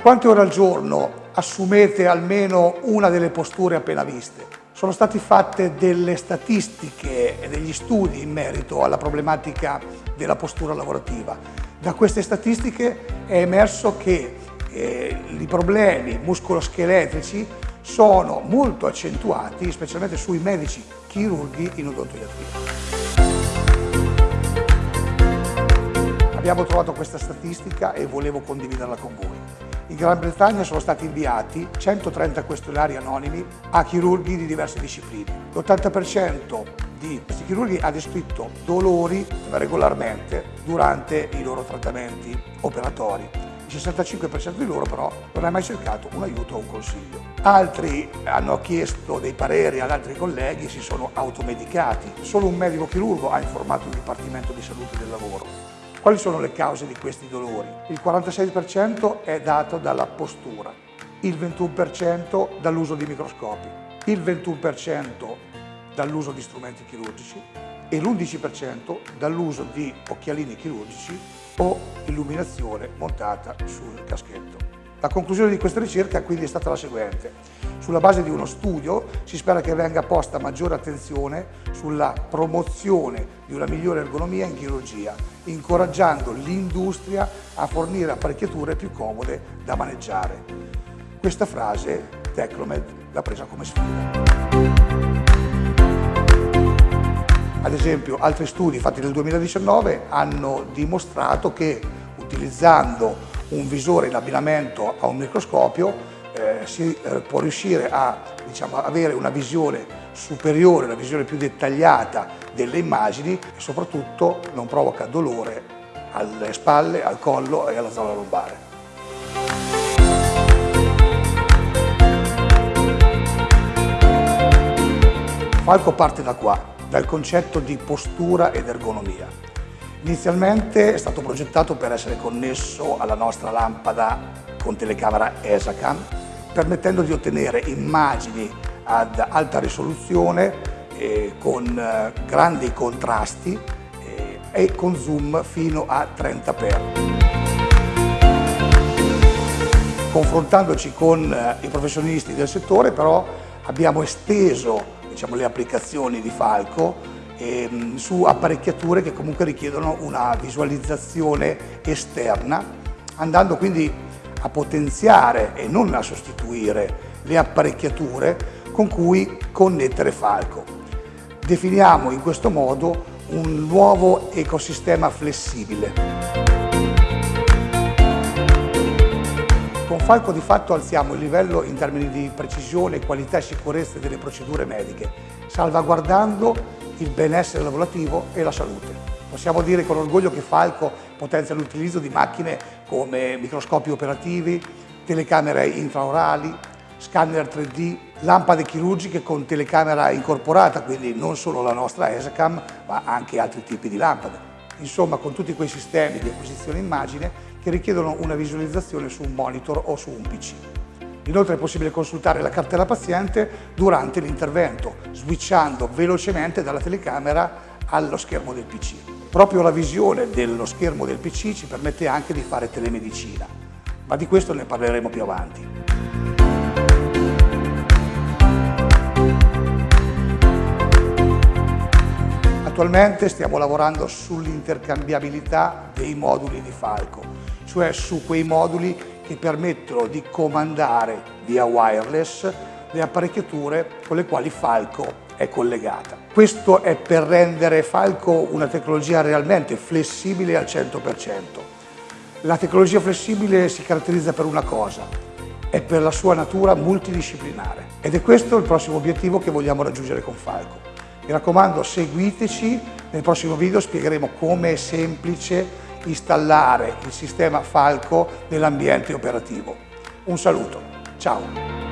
quante ore al giorno assumete almeno una delle posture appena viste? Sono state fatte delle statistiche e degli studi in merito alla problematica della postura lavorativa. Da queste statistiche è emerso che eh, i problemi muscoloscheletrici sono molto accentuati, specialmente sui medici chirurghi in odontoiatria. Abbiamo trovato questa statistica e volevo condividerla con voi. In Gran Bretagna sono stati inviati 130 questionari anonimi a chirurghi di diverse discipline. L'80% di questi chirurghi ha descritto dolori regolarmente durante i loro trattamenti operatori. Il 65% di loro però non ha mai cercato un aiuto o un consiglio. Altri hanno chiesto dei pareri ad altri colleghi e si sono automedicati. Solo un medico chirurgo ha informato il Dipartimento di Salute del Lavoro. Quali sono le cause di questi dolori? Il 46% è dato dalla postura, il 21% dall'uso di microscopi, il 21% dall'uso di strumenti chirurgici e l'11% dall'uso di occhialini chirurgici o illuminazione montata sul caschetto. La conclusione di questa ricerca quindi è stata la seguente. Sulla base di uno studio si spera che venga posta maggiore attenzione sulla promozione di una migliore ergonomia in chirurgia, incoraggiando l'industria a fornire apparecchiature più comode da maneggiare. Questa frase Tecnomed l'ha presa come sfida. Ad esempio, altri studi fatti nel 2019 hanno dimostrato che utilizzando un visore in abbinamento a un microscopio eh, si eh, può riuscire a diciamo, avere una visione superiore, una visione più dettagliata delle immagini e soprattutto non provoca dolore alle spalle, al collo e alla zona lombare. Falco parte da qua, dal concetto di postura ed ergonomia. Inizialmente è stato progettato per essere connesso alla nostra lampada con telecamera ESACAM, permettendo di ottenere immagini ad alta risoluzione eh, con eh, grandi contrasti eh, e con zoom fino a 30x. Confrontandoci con eh, i professionisti del settore però abbiamo esteso diciamo, le applicazioni di Falco ehm, su apparecchiature che comunque richiedono una visualizzazione esterna, andando quindi a potenziare e non a sostituire le apparecchiature con cui connettere Falco. Definiamo in questo modo un nuovo ecosistema flessibile. Falco di fatto alziamo il livello in termini di precisione, qualità e sicurezza delle procedure mediche, salvaguardando il benessere lavorativo e la salute. Possiamo dire con orgoglio che Falco potenzia l'utilizzo di macchine come microscopi operativi, telecamere intraorali, scanner 3D, lampade chirurgiche con telecamera incorporata, quindi non solo la nostra ESACAM, ma anche altri tipi di lampade. Insomma, con tutti quei sistemi di acquisizione immagine che richiedono una visualizzazione su un monitor o su un PC. Inoltre è possibile consultare la cartella paziente durante l'intervento, switchando velocemente dalla telecamera allo schermo del PC. Proprio la visione dello schermo del PC ci permette anche di fare telemedicina, ma di questo ne parleremo più avanti. Attualmente stiamo lavorando sull'intercambiabilità dei moduli di Falco, cioè su quei moduli che permettono di comandare via wireless le apparecchiature con le quali Falco è collegata. Questo è per rendere Falco una tecnologia realmente flessibile al 100%. La tecnologia flessibile si caratterizza per una cosa, è per la sua natura multidisciplinare ed è questo il prossimo obiettivo che vogliamo raggiungere con Falco. Mi raccomando seguiteci, nel prossimo video spiegheremo come è semplice installare il sistema Falco nell'ambiente operativo. Un saluto, ciao!